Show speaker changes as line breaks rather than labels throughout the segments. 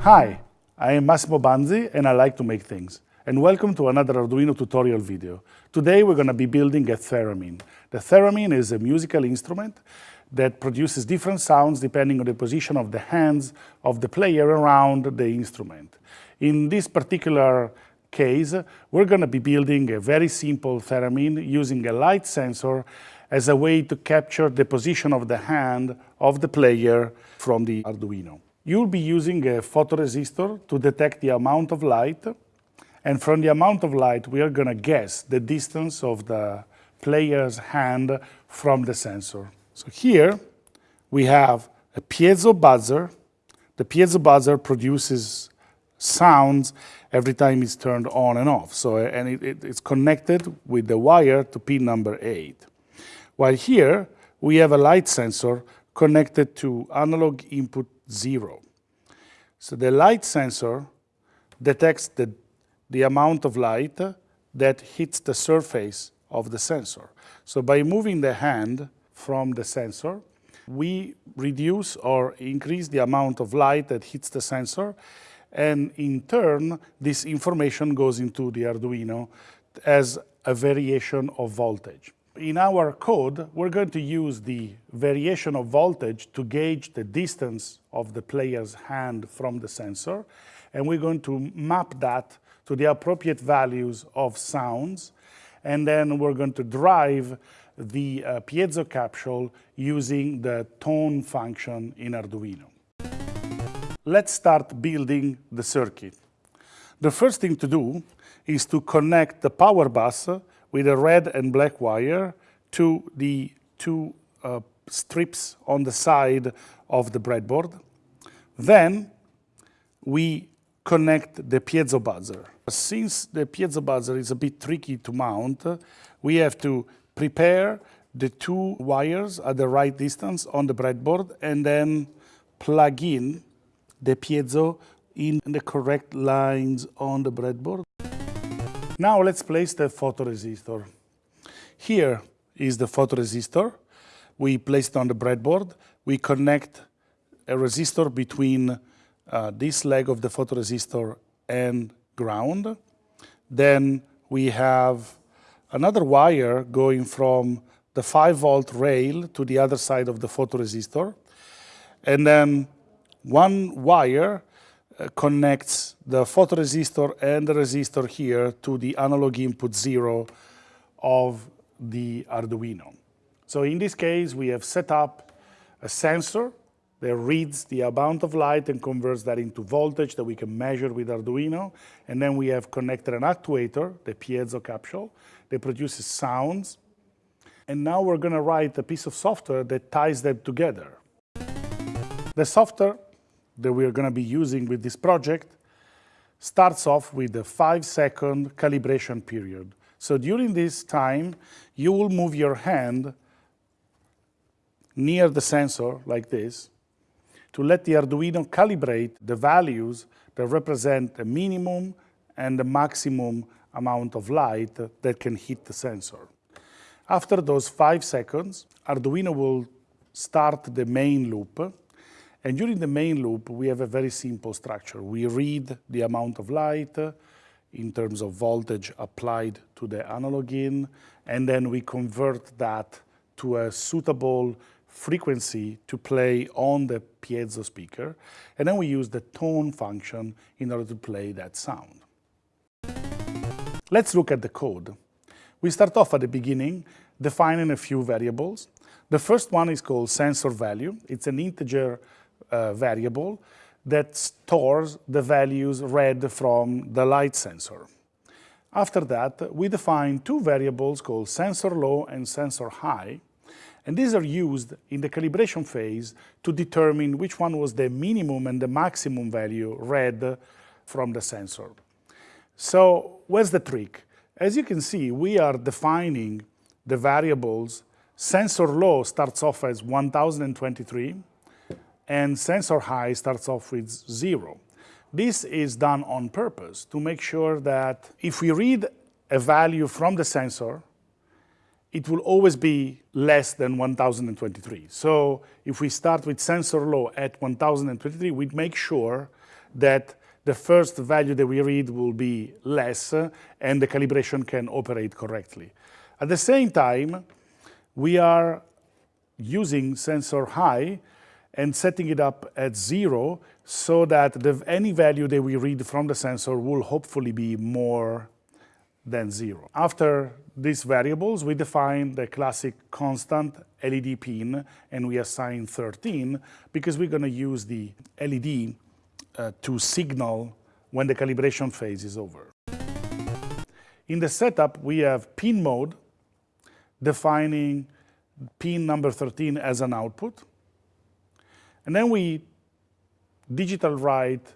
Hi, I am Massimo Banzi and I like to make things. And welcome to another Arduino tutorial video. Today we're going to be building a theremin. The theremin is a musical instrument that produces different sounds depending on the position of the hands of the player around the instrument. In this particular case, we're going to be building a very simple theremin using a light sensor as a way to capture the position of the hand of the player from the Arduino. You'll be using a photoresistor to detect the amount of light, and from the amount of light, we are going to guess the distance of the player's hand from the sensor. So here we have a piezo buzzer. The piezo buzzer produces sounds every time it's turned on and off. So, eh, and it, it, it's connected with the wire to pin number eight. While here, we have a light sensor connected to analog input zero. So the light sensor detects the, the amount of light that hits the surface of the sensor. So by moving the hand from the sensor, we reduce or increase the amount of light that hits the sensor, and in turn, this information goes into the Arduino as a variation of voltage. In our code, we're going to use the variation of voltage to gauge the distance of the player's hand from the sensor, and we're going to map that to the appropriate values of sounds, and then we're going to drive the uh, piezo capsule using the tone function in Arduino. Let's start building the circuit. The first thing to do is to connect the power bus with a red and black wire to the two uh, strips on the side of the breadboard. Then we connect the piezo buzzer. Since the piezo buzzer is a bit tricky to mount, we have to prepare the two wires at the right distance on the breadboard and then plug in the piezo in the correct lines on the breadboard. Now let's place the photoresistor. Here is the photoresistor. We place it on the breadboard. We connect a resistor between uh, this leg of the photoresistor and ground. Then we have another wire going from the 5 volt rail to the other side of the photoresistor. And then one wire uh, connects the photoresistor and the resistor here to the analog input zero of the Arduino. So in this case, we have set up a sensor that reads the amount of light and converts that into voltage that we can measure with Arduino. And then we have connected an actuator, the piezo capsule, that produces sounds. And now we're going to write a piece of software that ties them together. The software that we're going to be using with this project starts off with a five second calibration period. So during this time, you will move your hand near the sensor like this to let the Arduino calibrate the values that represent the minimum and the maximum amount of light that can hit the sensor. After those five seconds, Arduino will start the main loop. And during the main loop, we have a very simple structure. We read the amount of light uh, in terms of voltage applied to the analog in, and then we convert that to a suitable frequency to play on the piezo speaker, and then we use the tone function in order to play that sound. Let's look at the code. We start off at the beginning defining a few variables. The first one is called sensor value. It's an integer uh, variable that stores the values read from the light sensor. After that, we define two variables called sensor low and sensor high, and these are used in the calibration phase to determine which one was the minimum and the maximum value read from the sensor. So where's the trick? As you can see, we are defining the variables. Sensor low starts off as 1023, and sensor high starts off with zero. This is done on purpose to make sure that if we read a value from the sensor, it will always be less than 1023. So if we start with sensor low at 1023, we make sure that the first value that we read will be less and the calibration can operate correctly. At the same time, we are using sensor high and setting it up at zero so that the, any value that we read from the sensor will hopefully be more than zero. After these variables, we define the classic constant LED pin, and we assign 13 because we're going to use the LED uh, to signal when the calibration phase is over. In the setup, we have pin mode defining pin number 13 as an output. And then we digital write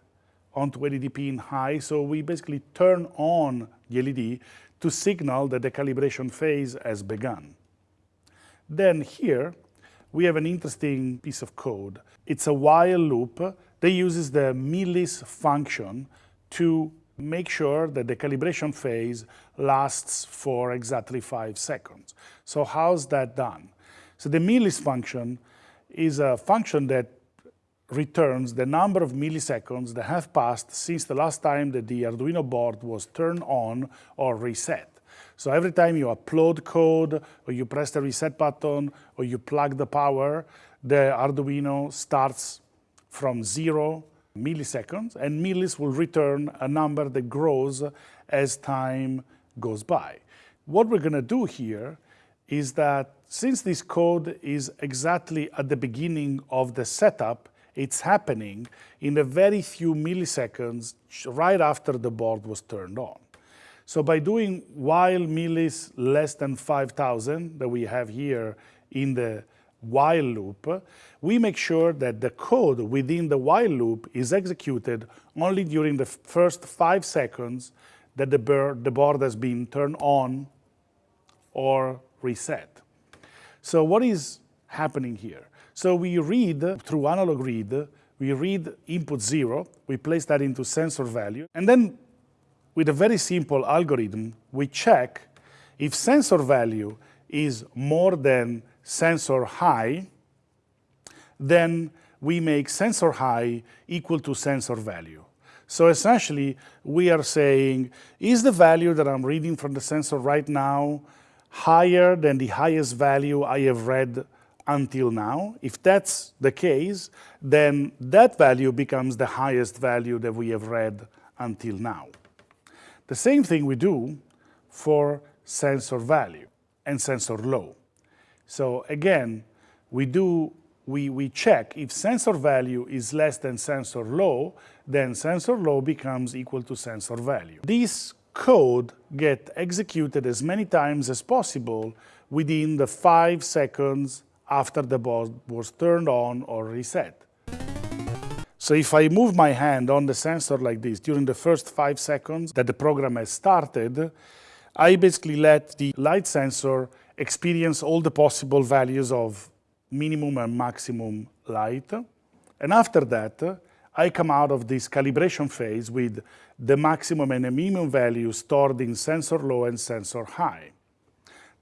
onto LED in high, so we basically turn on the LED to signal that the calibration phase has begun. Then here, we have an interesting piece of code. It's a while loop that uses the millis function to make sure that the calibration phase lasts for exactly five seconds. So how's that done? So the millis function is a function that returns the number of milliseconds that have passed since the last time that the Arduino board was turned on or reset. So every time you upload code, or you press the reset button, or you plug the power, the Arduino starts from zero milliseconds, and millis will return a number that grows as time goes by. What we're going to do here is that since this code is exactly at the beginning of the setup, it's happening in a very few milliseconds right after the board was turned on. So by doing while millis less than 5,000 that we have here in the while loop, we make sure that the code within the while loop is executed only during the first five seconds that the, the board has been turned on or reset. So what is happening here? So we read through analog read, we read input zero, we place that into sensor value, and then with a very simple algorithm, we check if sensor value is more than sensor high, then we make sensor high equal to sensor value. So essentially, we are saying, is the value that I'm reading from the sensor right now higher than the highest value I have read until now. If that's the case, then that value becomes the highest value that we have read until now. The same thing we do for sensor value and sensor low. So again, we do we, we check if sensor value is less than sensor low, then sensor low becomes equal to sensor value. This code get executed as many times as possible within the five seconds after the board was turned on or reset. So if I move my hand on the sensor like this during the first five seconds that the program has started, I basically let the light sensor experience all the possible values of minimum and maximum light. And after that, I come out of this calibration phase with the maximum and the minimum value stored in sensor low and sensor high.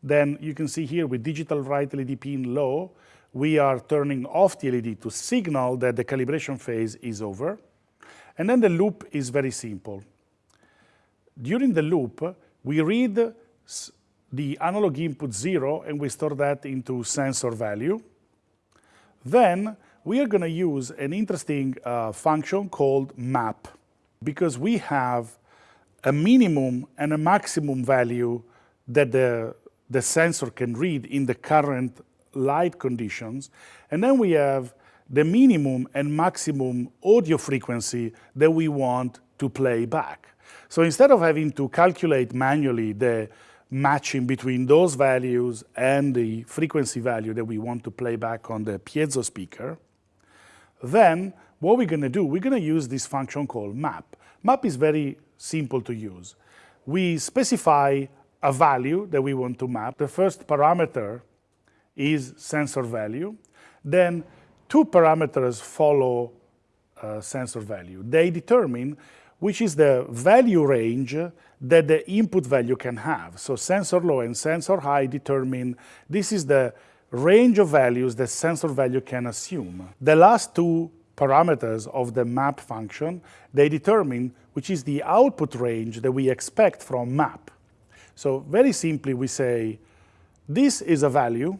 Then you can see here with digital write LED pin low, we are turning off the LED to signal that the calibration phase is over. And then the loop is very simple. During the loop, we read the analog input zero and we store that into sensor value. Then we are going to use an interesting uh, function called map because we have a minimum and a maximum value that the the sensor can read in the current light conditions. And then we have the minimum and maximum audio frequency that we want to play back. So instead of having to calculate manually the matching between those values and the frequency value that we want to play back on the piezo speaker, then what we're going to do, we're going to use this function called map. Map is very simple to use. We specify a value that we want to map. The first parameter is sensor value. Then two parameters follow uh, sensor value. They determine which is the value range that the input value can have. So sensor low and sensor high determine this is the range of values that sensor value can assume. The last two parameters of the map function, they determine which is the output range that we expect from map. So very simply, we say, this is a value.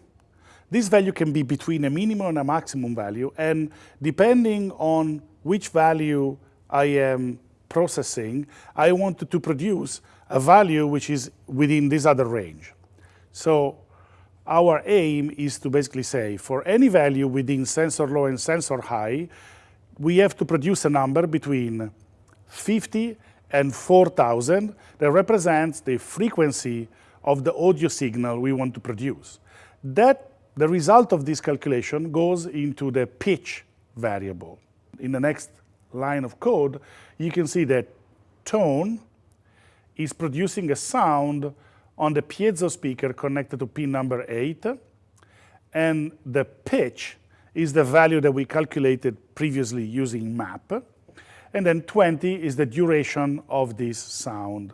This value can be between a minimum and a maximum value, and depending on which value I am processing, I want to produce a value which is within this other range. So our aim is to basically say, for any value within sensor low and sensor high, we have to produce a number between 50 and 4,000 that represents the frequency of the audio signal we want to produce. That, the result of this calculation goes into the pitch variable. In the next line of code, you can see that tone is producing a sound on the piezo speaker connected to pin number 8, and the pitch is the value that we calculated previously using map, and then 20 is the duration of this sound.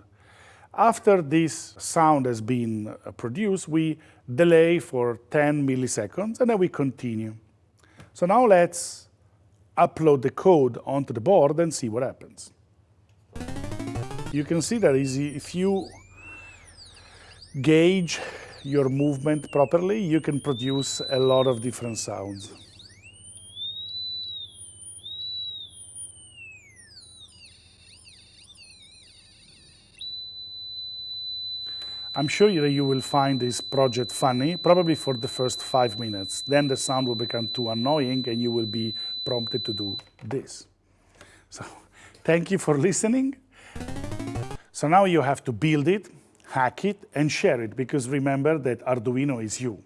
After this sound has been uh, produced, we delay for 10 milliseconds, and then we continue. So now let's upload the code onto the board and see what happens. You can see that if you gauge your movement properly, you can produce a lot of different sounds. I'm sure you will find this project funny, probably for the first five minutes. Then the sound will become too annoying and you will be prompted to do this. So thank you for listening. So now you have to build it, hack it, and share it, because remember that Arduino is you.